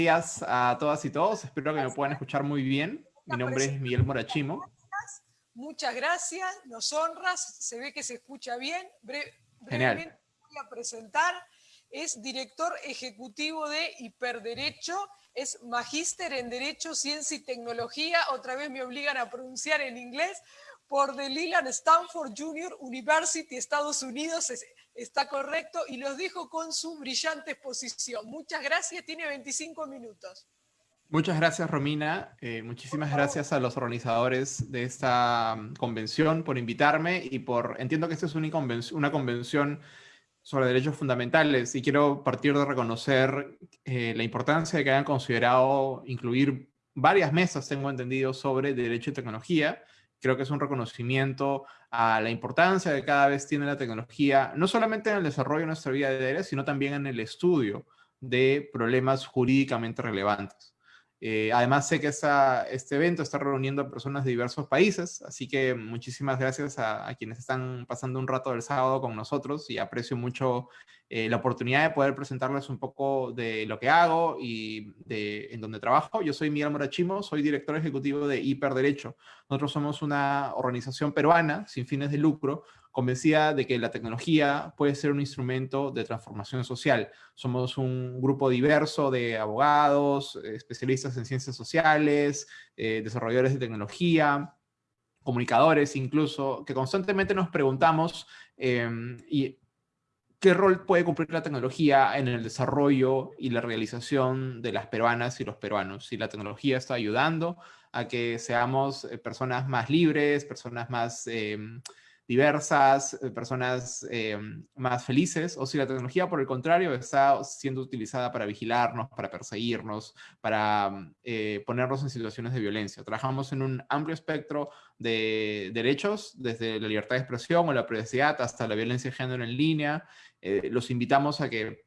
días a todas y todos. Espero que me puedan escuchar muy bien. Mi nombre es Miguel Morachimo. Muchas gracias, nos honras, se ve que se escucha bien. brevemente voy a presentar. Es director ejecutivo de Hiperderecho, es magíster en Derecho, Ciencia y Tecnología, otra vez me obligan a pronunciar en inglés, por The Leland Stanford Junior University, Estados Unidos, está correcto, y los dejo con su brillante exposición. Muchas gracias, tiene 25 minutos. Muchas gracias, Romina. Eh, muchísimas gracias a los organizadores de esta mm, convención por invitarme y por... Entiendo que esta es una convención, sobre derechos fundamentales y quiero partir de reconocer eh, la importancia de que hayan considerado incluir varias mesas, tengo entendido, sobre derecho y tecnología. Creo que es un reconocimiento a la importancia que cada vez tiene la tecnología, no solamente en el desarrollo de nuestra vida diaria, sino también en el estudio de problemas jurídicamente relevantes. Eh, además, sé que este evento está reuniendo a personas de diversos países, así que muchísimas gracias a, quienes están pasando un rato del sábado con nosotros y aprecio mucho eh, la oportunidad de poder presentarles un poco de lo que hago y de en donde trabajo. Yo soy Miguel Morachimo, soy director ejecutivo de Hiperderecho. Nosotros somos una organización peruana sin fines de lucro convencida de que la tecnología puede ser un instrumento de transformación social. Somos un grupo diverso de abogados, especialistas en ciencias sociales, eh, desarrolladores de tecnología, comunicadores incluso, que constantemente nos preguntamos em, y qué rol puede cumplir la tecnología en el desarrollo y la realización de las peruanas y los peruanos. Si la tecnología está ayudando a que seamos eh, personas más libres, personas más em, diversas, eh, personas eh, más felices, o si la tecnología, por el contrario, está siendo utilizada para vigilarnos, para perseguirnos, para eh, ponernos en situaciones de violencia. Trabajamos en un amplio espectro de derechos, desde la libertad de expresión o la privacidad hasta la violencia de género en línea. los invitamos a que,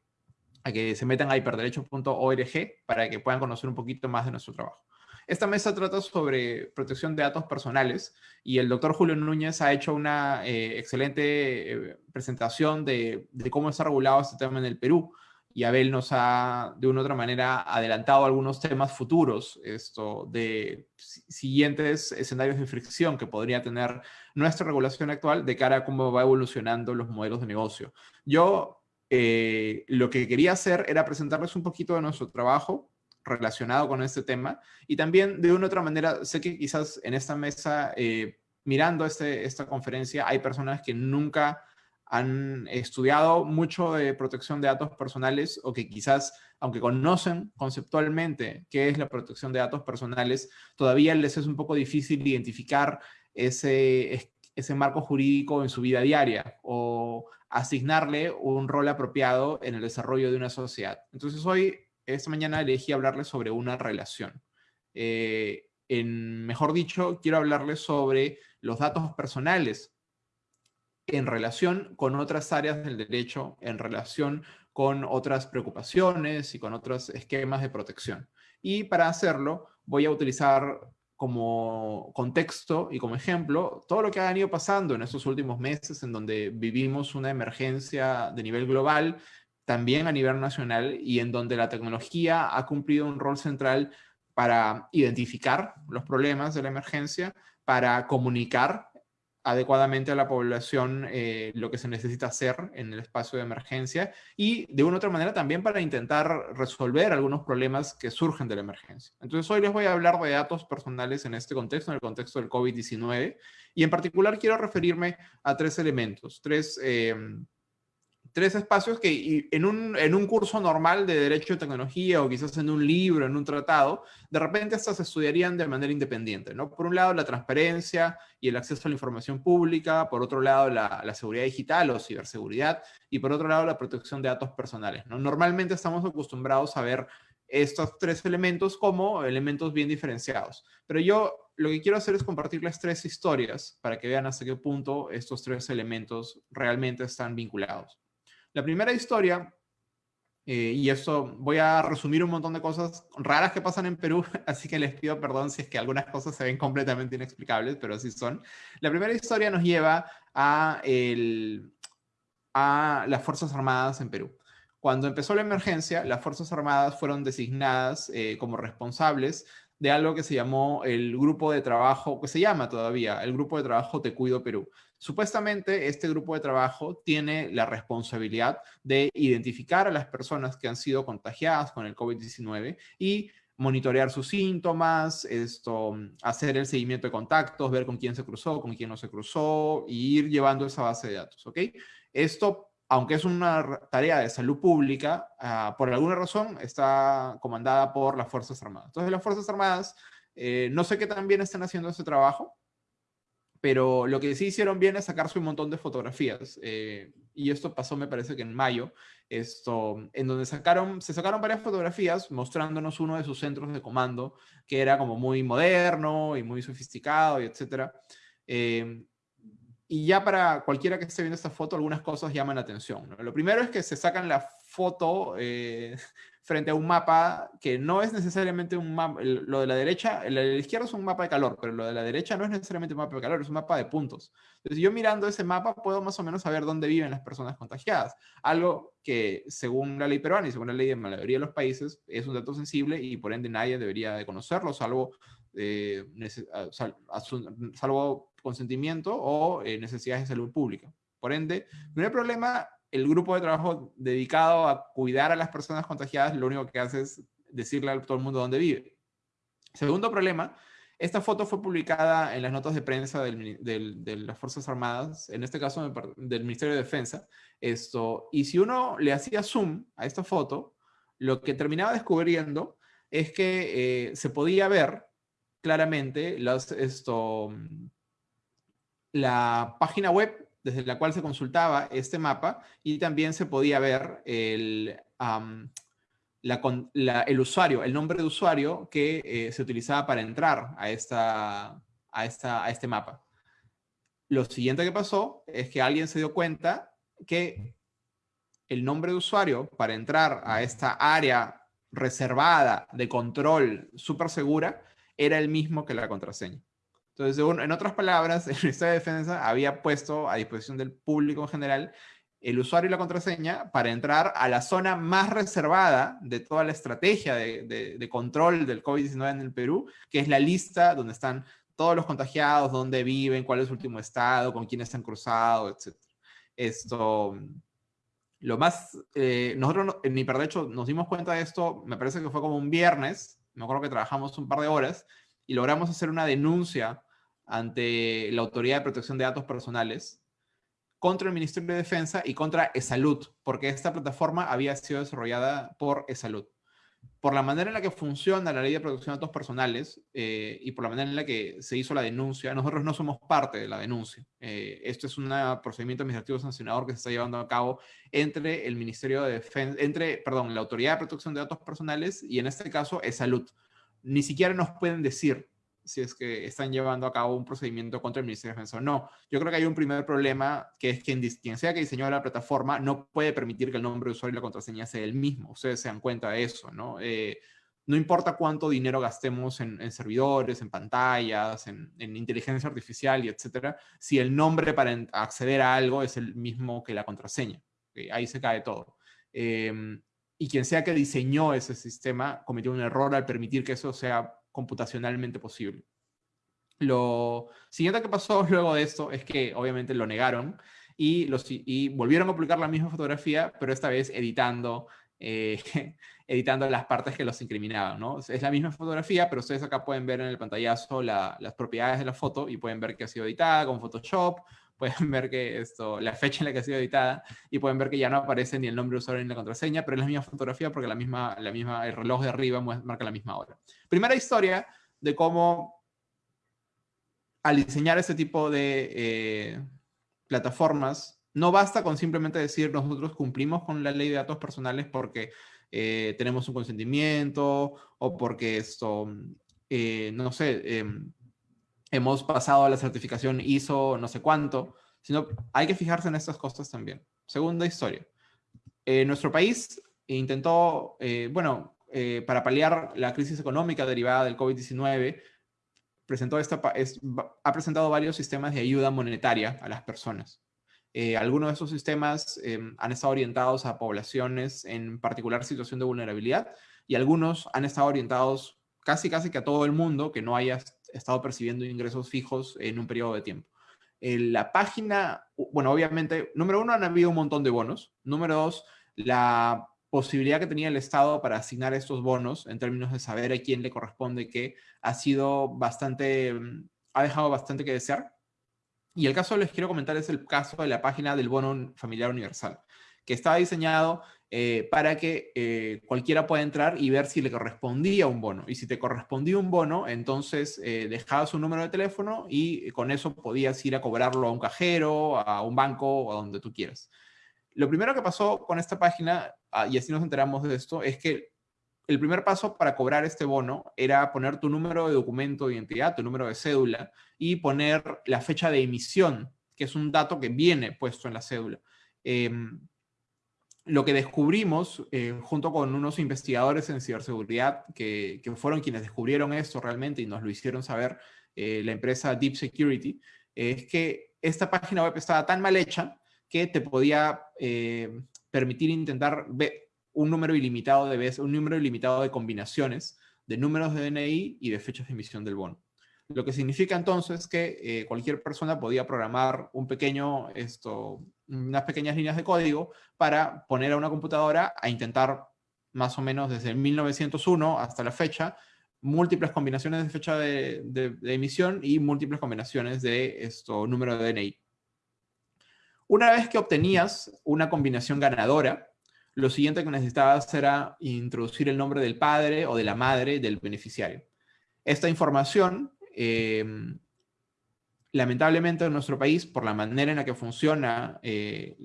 a que se metan a hiperderechos.org para que puedan conocer un poquito más de nuestro trabajo. Esta mesa trata sobre protección de datos personales y el doctor Julio Núñez ha hecho una eh, excelente eh, presentación de, cómo está regulado este tema en el Perú y Abel nos ha, de una u otra manera, adelantado algunos temas futuros, esto de siguientes escenarios de fricción que podría tener nuestra regulación actual de cara a cómo va evolucionando los modelos de negocio. Yo eh, lo que quería hacer era presentarles un poquito de nuestro trabajo, relacionado con este tema. Y también, de una u otra manera, sé que quizás en esta mesa, eh, mirando este, esta conferencia, hay personas que nunca han estudiado mucho de protección de datos personales o que quizás, aunque conocen conceptualmente qué es la protección de datos personales, todavía les es un poco difícil identificar ese, ese marco jurídico en su vida diaria o asignarle un rol apropiado en el desarrollo de una sociedad. Entonces hoy esta mañana elegí hablarles sobre una relación. Eh, en, mejor dicho, quiero hablarles sobre los datos personales en relación con otras áreas del derecho, en relación con otras preocupaciones y con otros esquemas de protección. Y para hacerlo, voy a utilizar como contexto y como ejemplo todo lo que ha venido pasando en estos últimos meses en donde vivimos una emergencia de nivel global también a nivel nacional y en donde la tecnología ha cumplido un rol central para identificar los problemas de la emergencia, para comunicar adecuadamente a la población eh, lo que se necesita hacer en el espacio de emergencia y de una u otra manera también para intentar resolver algunos problemas que surgen de la emergencia. Entonces hoy les voy a hablar de datos personales en este contexto, en el contexto del COVID-19 y en particular quiero referirme a tres elementos, tres eh, tres espacios que en un, en un curso normal de Derecho y Tecnología o quizás en un libro, en un tratado, de repente estas se estudiarían de manera independiente. ¿no? Por un lado, la transparencia y el acceso a la información pública, por otro lado, la, la seguridad digital o ciberseguridad, y por otro lado, la protección de datos personales. ¿no? Normalmente estamos acostumbrados a ver estos tres elementos como elementos bien diferenciados. Pero yo lo que quiero hacer es compartirles tres historias para que vean hasta qué punto estos tres elementos realmente están vinculados. La primera historia, eh, y esto voy a resumir un montón de cosas raras que pasan en Perú, así que les pido perdón si es que algunas cosas se ven completamente inexplicables, pero así son. La primera historia nos lleva a, a las Fuerzas Armadas en Perú. Cuando empezó la emergencia, las Fuerzas Armadas fueron designadas eh, como responsables de algo que se llamó el grupo de trabajo, que se llama todavía el grupo de trabajo Te Cuido Perú. Supuestamente este grupo de trabajo tiene la responsabilidad de identificar a las personas que han sido contagiadas con el COVID-19 y monitorear sus síntomas, esto, hacer el seguimiento de contactos, ver con quién se cruzó, con quién no se cruzó, y ir llevando esa base de datos, ¿ok? Esto, aunque es una tarea de salud pública, ah, por alguna razón está comandada por las Fuerzas Armadas. Entonces, las Fuerzas Armadas, eh, no sé qué tan bien están haciendo ese trabajo, pero lo que sí hicieron bien es sacarse un montón de fotografías. Eh, y esto pasó, me parece que en mayo, esto, en donde sacaron, se sacaron varias fotografías mostrándonos uno de sus centros de comando, que era como muy moderno y muy sofisticado, y etcétera. Eh, y ya para cualquiera que esté viendo esta foto, algunas cosas llaman la atención. Lo primero es que se sacan la foto eh, frente a un mapa que no es necesariamente un mapa, lo de la derecha, el de la izquierda es un mapa de calor, pero lo de la derecha no es necesariamente un mapa de calor, es un mapa de puntos. Entonces yo mirando ese mapa puedo más o menos saber dónde viven las personas contagiadas, algo que según la ley peruana y según la ley de la mayoría de los países es un dato sensible y por ende nadie debería de conocerlo, salvo, eh, salvo consentimiento o eh, necesidades de salud pública. Por ende, no hay problema el grupo de trabajo dedicado a cuidar a las personas contagiadas lo único que hace es decirle a todo el mundo dónde vive. Segundo problema, esta foto fue publicada en las notas de prensa de las Fuerzas Armadas, en este caso del Ministerio de Defensa. Esto, y si uno le hacía zoom a esta foto, lo que terminaba descubriendo es que eh, se podía ver claramente esto, la página web desde la cual se consultaba este mapa y también se podía ver el, el usuario, el nombre de usuario que eh, se utilizaba para entrar a, esta, a, esta, a este mapa. Lo siguiente que pasó es que alguien se dio cuenta que el nombre de usuario para entrar a esta área reservada de control súper segura era el mismo que la contraseña. Entonces, en otras palabras, el Ministerio de Defensa había puesto a disposición del público en general el usuario y la contraseña para entrar a la zona más reservada de toda la estrategia de, control del COVID-19 en el Perú, que es la lista donde están todos los contagiados, dónde viven, cuál es su último estado, con quiénes se han cruzado, etc. Esto, lo más, eh, nosotros en Hiperdecho nos dimos cuenta de esto, me parece que fue como un viernes, me acuerdo que trabajamos un par de horas, y logramos hacer una denuncia ante la Autoridad de Protección de Datos Personales contra el Ministerio de Defensa y contra ESALUD, porque esta plataforma había sido desarrollada por ESALUD. Por la manera en la que funciona la Ley de Protección de Datos Personales eh, y por la manera en la que se hizo la denuncia, nosotros no somos parte de la denuncia. Eh, esto es un procedimiento administrativo sancionador que se está llevando a cabo entre el Ministerio de Defensa, entre, perdón, la Autoridad de Protección de Datos Personales y en este caso ESALUD ni siquiera nos pueden decir si es que están llevando a cabo un procedimiento contra el Ministerio de Defensa o no. Yo creo que hay un primer problema, que es que quien sea que diseñó la plataforma no puede permitir que el nombre de usuario y la contraseña sea el mismo. Ustedes se dan cuenta de eso, ¿no? Eh, no importa cuánto dinero gastemos en, servidores, en pantallas, en, inteligencia artificial y etcétera, si el nombre para acceder a algo es el mismo que la contraseña. Ahí se cae todo. Eh, y quien sea que diseñó ese sistema cometió un error al permitir que eso sea computacionalmente posible. Lo siguiente que pasó luego de esto es que obviamente lo negaron y, volvieron a publicar la misma fotografía, pero esta vez editando, eh, editando las partes que los incriminaban. Es la misma fotografía, pero ustedes acá pueden ver en el pantallazo las propiedades de la foto y pueden ver que ha sido editada con Photoshop, pueden ver que esto, la fecha en la que ha sido editada y pueden ver que ya no aparece ni el nombre de usuario ni la contraseña, pero es la misma fotografía porque la misma, la misma, el reloj de arriba marca la misma hora. Primera historia de cómo al diseñar este tipo de eh, plataformas, no basta con simplemente decir nosotros cumplimos con la ley de datos personales porque eh, tenemos un consentimiento o porque esto, eh, no sé, em, hemos pasado a la certificación ISO no sé cuánto, sino hay que fijarse en estas cosas también. Segunda historia. Eh, nuestro país intentó, eh, bueno, eh, para paliar la crisis económica derivada del COVID-19, presentó esta, ha presentado varios sistemas de ayuda monetaria a las personas. Eh, algunos de esos sistemas em, han estado orientados a poblaciones en particular situación de vulnerabilidad y algunos han estado orientados casi casi que a todo el mundo que no haya estado percibiendo ingresos fijos en un periodo de tiempo. la página, bueno, obviamente, número uno, han habido un montón de bonos. Número dos, la posibilidad que tenía el Estado para asignar estos bonos en términos de saber a quién le corresponde qué, ha sido bastante, mm, ha dejado bastante que desear. Y el caso que les quiero comentar es el caso de la página del bono familiar universal, que estaba diseñado eh, para que eh, cualquiera pueda entrar y ver si le correspondía un bono. Y si te correspondía un bono, entonces eh, dejabas un número de teléfono y con eso podías ir a cobrarlo a un cajero, a un banco o a donde tú quieras. Lo primero que pasó con esta página, ah, y así nos enteramos de esto, es que el primer paso para cobrar este bono era poner tu número de documento de identidad, tu número de cédula, y poner la fecha de emisión, que es un dato que viene puesto en la cédula. Lo que descubrimos, eh, junto con unos investigadores en ciberseguridad, que, fueron quienes descubrieron esto realmente y nos lo hicieron saber, eh, la empresa Deep Security, es que esta página web estaba tan mal hecha que te podía eh, permitir intentar ver un número ilimitado de veces, un número ilimitado de combinaciones de números de DNI y de fechas de emisión del bono. Lo que significa entonces que eh, cualquier persona podía programar un pequeño, esto, unas pequeñas líneas de código para poner a una computadora a intentar más o menos desde 1901 hasta la fecha múltiples combinaciones de fecha de, de emisión y múltiples combinaciones de esto número de DNI. Una vez que obtenías una combinación ganadora, lo siguiente que necesitabas era introducir el nombre del padre o de la madre del beneficiario. Esta información, em, lamentablemente en nuestro país, por la manera en la que funciona eh,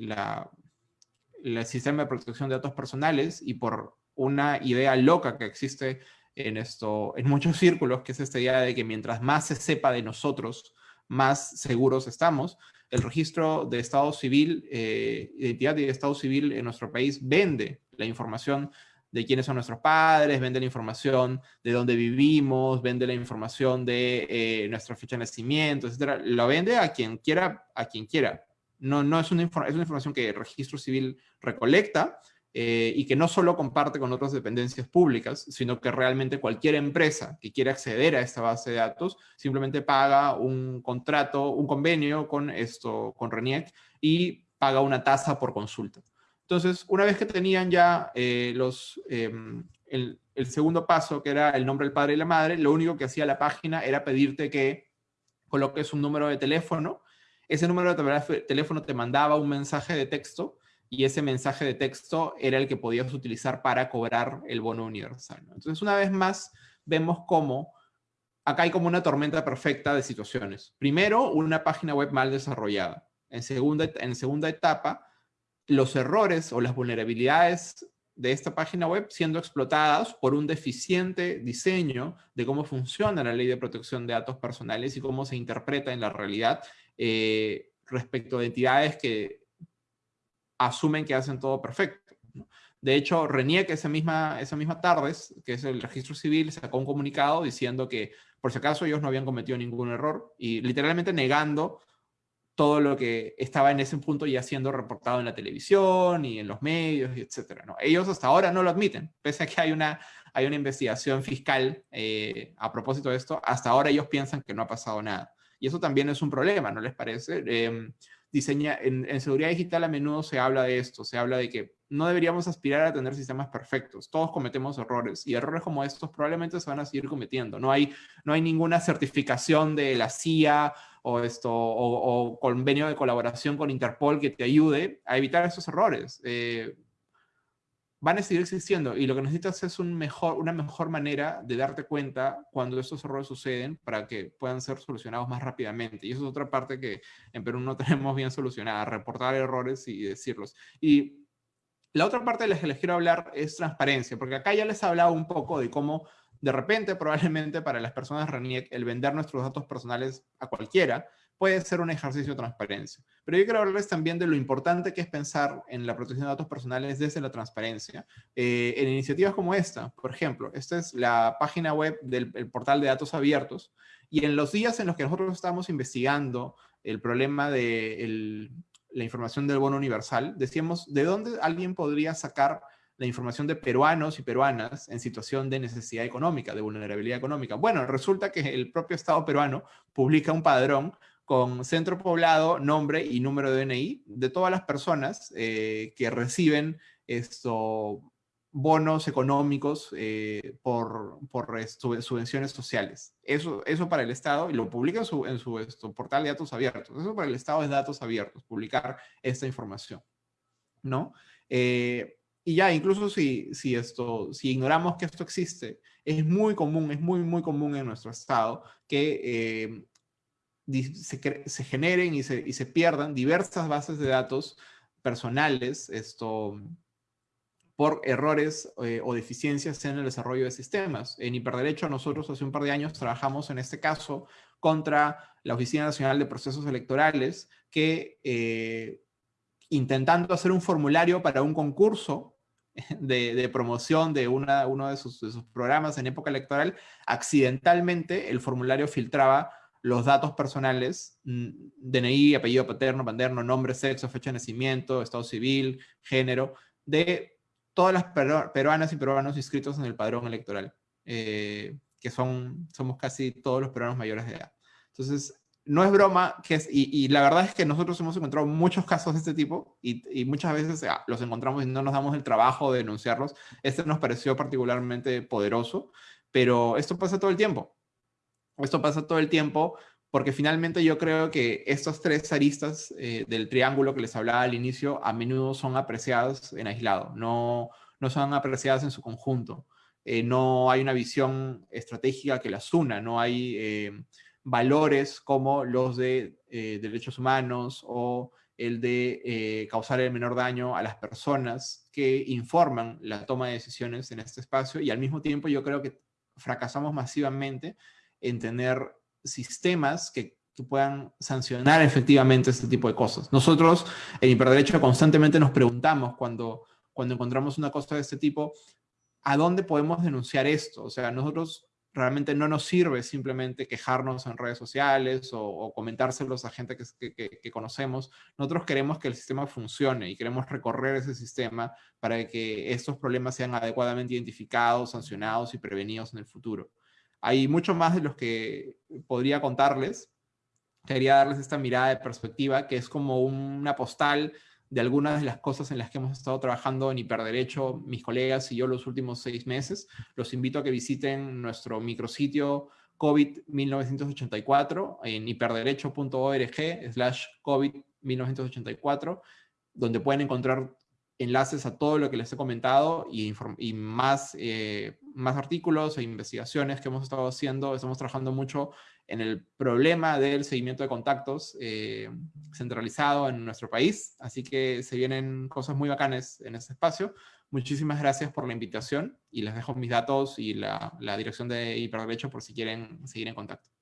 el sistema de protección de datos personales y por una idea loca que existe en, esto, en muchos círculos, que es esta idea de que mientras más se sepa de nosotros, más seguros estamos, el registro de Estado Civil, eh, identidad de Estado Civil en nuestro país vende la información de quiénes son nuestros padres, vende la información de dónde vivimos, vende la información de eh, nuestra fecha de nacimiento, etc. Lo vende a quien quiera, a quien quiera. No, no es, una, es una información que el registro civil recolecta, eh, y que no solo comparte con otras dependencias públicas, sino que realmente cualquier empresa que quiera acceder a esta base de datos simplemente paga un contrato, un convenio con esto, con RENIEC y paga una tasa por consulta. Entonces, una vez que tenían ya eh, los, em, el, segundo paso, que era el nombre del padre y la madre, lo único que hacía la página era pedirte que coloques un número de teléfono. Ese número de teléfono te mandaba un mensaje de texto y ese mensaje de texto era el que podías utilizar para cobrar el bono universal. Entonces, una vez más, vemos cómo acá hay como una tormenta perfecta de situaciones. Primero, una página web mal desarrollada. En segunda, en segunda etapa, los errores o las vulnerabilidades de esta página web siendo explotadas por un deficiente diseño de cómo funciona la ley de protección de datos personales y cómo se interpreta en la realidad eh, respecto de entidades que asumen que hacen todo perfecto. De hecho, RENIEC esa misma, esa misma tarde, que es el registro civil, sacó un comunicado diciendo que por si acaso ellos no habían cometido ningún error y literalmente negando todo lo que estaba en ese punto ya siendo reportado en la televisión y en los medios, etc. ¿no? Ellos hasta ahora no lo admiten, pese a que hay una, hay una investigación fiscal eh, a propósito de esto, hasta ahora ellos piensan que no ha pasado nada. Y eso también es un problema, ¿no les parece? Eh, diseña, en, seguridad digital a menudo se habla de esto, se habla de que no deberíamos aspirar a tener sistemas perfectos, todos cometemos errores y errores como estos probablemente se van a seguir cometiendo, no hay, no hay ninguna certificación de la CIA o, esto, o, convenio de colaboración con Interpol que te ayude a evitar esos errores. Eh, van a seguir existiendo y lo que necesitas es un mejor, una mejor manera de darte cuenta cuando estos errores suceden para que puedan ser solucionados más rápidamente. Y eso es otra parte que en Perú no tenemos bien solucionada, reportar errores y decirlos. Y la otra parte de la que les quiero hablar es transparencia, porque acá ya les he hablado un poco de cómo de repente, probablemente para las personas RENIEC, el vender nuestros datos personales a cualquiera puede ser un ejercicio de transparencia. Pero yo quiero hablarles también de lo importante que es pensar en la protección de datos personales desde la transparencia. Eh, en iniciativas como esta, por ejemplo, esta es la página web del portal de datos abiertos, y en los días en los que nosotros estamos investigando el problema de la información del bono universal, decíamos, ¿de dónde alguien podría sacar la información de peruanos y peruanas en situación de necesidad económica, de vulnerabilidad económica? Bueno, resulta que el propio Estado peruano publica un padrón con centro poblado, nombre y número de DNI de todas las personas eh, que reciben esto, bonos económicos eh, por, por subvenciones sociales. Eso, eso para el Estado, y lo publica en su, en su esto, portal de datos abiertos. Eso para el Estado es datos abiertos, publicar esta información. ¿No? Eh, y ya, incluso si, si, esto, si ignoramos que esto existe, es muy común, es muy, muy común en nuestro Estado que eh, se, se, generen y se, y se pierdan diversas bases de datos personales, esto, por errores eh, o deficiencias en el desarrollo de sistemas. En hiperderecho nosotros hace un par de años trabajamos en este caso contra la Oficina Nacional de Procesos Electorales que eh, intentando hacer un formulario para un concurso de, promoción de una, uno de sus, de sus, programas en época electoral, accidentalmente el formulario filtraba los datos personales, mm, DNI, apellido paterno, paterno, nombre, sexo, fecha de nacimiento, estado civil, género, de todas las peruanas y peruanos inscritos en el padrón electoral, eh, que son, somos casi todos los peruanos mayores de edad. Entonces, no es broma, que y, la verdad es que nosotros hemos encontrado muchos casos de este tipo y, muchas veces ah, los encontramos y no nos damos el trabajo de denunciarlos. Este nos pareció particularmente poderoso, pero esto pasa todo el tiempo. Esto pasa todo el tiempo porque finalmente yo creo que estas tres aristas eh, del triángulo que les hablaba al inicio a menudo son apreciadas en aislado, no, no son apreciadas en su conjunto. Eh, no hay una visión estratégica que las una, no hay eh, valores como los de derechos humanos o el de causar el menor daño a las personas que informan la toma de decisiones en este espacio y al mismo tiempo yo creo que fracasamos masivamente en tener sistemas que, puedan sancionar efectivamente este tipo de cosas. Nosotros en Hiperderecho constantemente nos preguntamos cuando, cuando encontramos una cosa de este tipo, ¿a dónde podemos denunciar esto? O sea, nosotros realmente no nos sirve simplemente quejarnos en redes sociales o, comentárselos a gente que, que, conocemos. Nosotros queremos que el sistema funcione y queremos recorrer ese sistema para que estos problemas sean adecuadamente identificados, sancionados y prevenidos en el futuro. Hay mucho más de los que podría contarles. Quería darles esta mirada de perspectiva que es como una postal de algunas de las cosas en las que hemos estado trabajando en Hiperderecho, mis colegas y yo los últimos seis meses. Los invito a que visiten nuestro micrositio COVID-1984 en hiperderecho.org slash COVID-1984, donde pueden encontrar enlaces a todo lo que les he comentado y, y más, eh, más artículos e investigaciones que hemos estado haciendo. Estamos trabajando mucho en el problema del seguimiento de contactos eh, centralizado en nuestro país, así que se vienen cosas muy bacanes en este espacio. Muchísimas gracias por la invitación y les dejo mis datos y la, la dirección de Hiperderecho por si quieren seguir en contacto.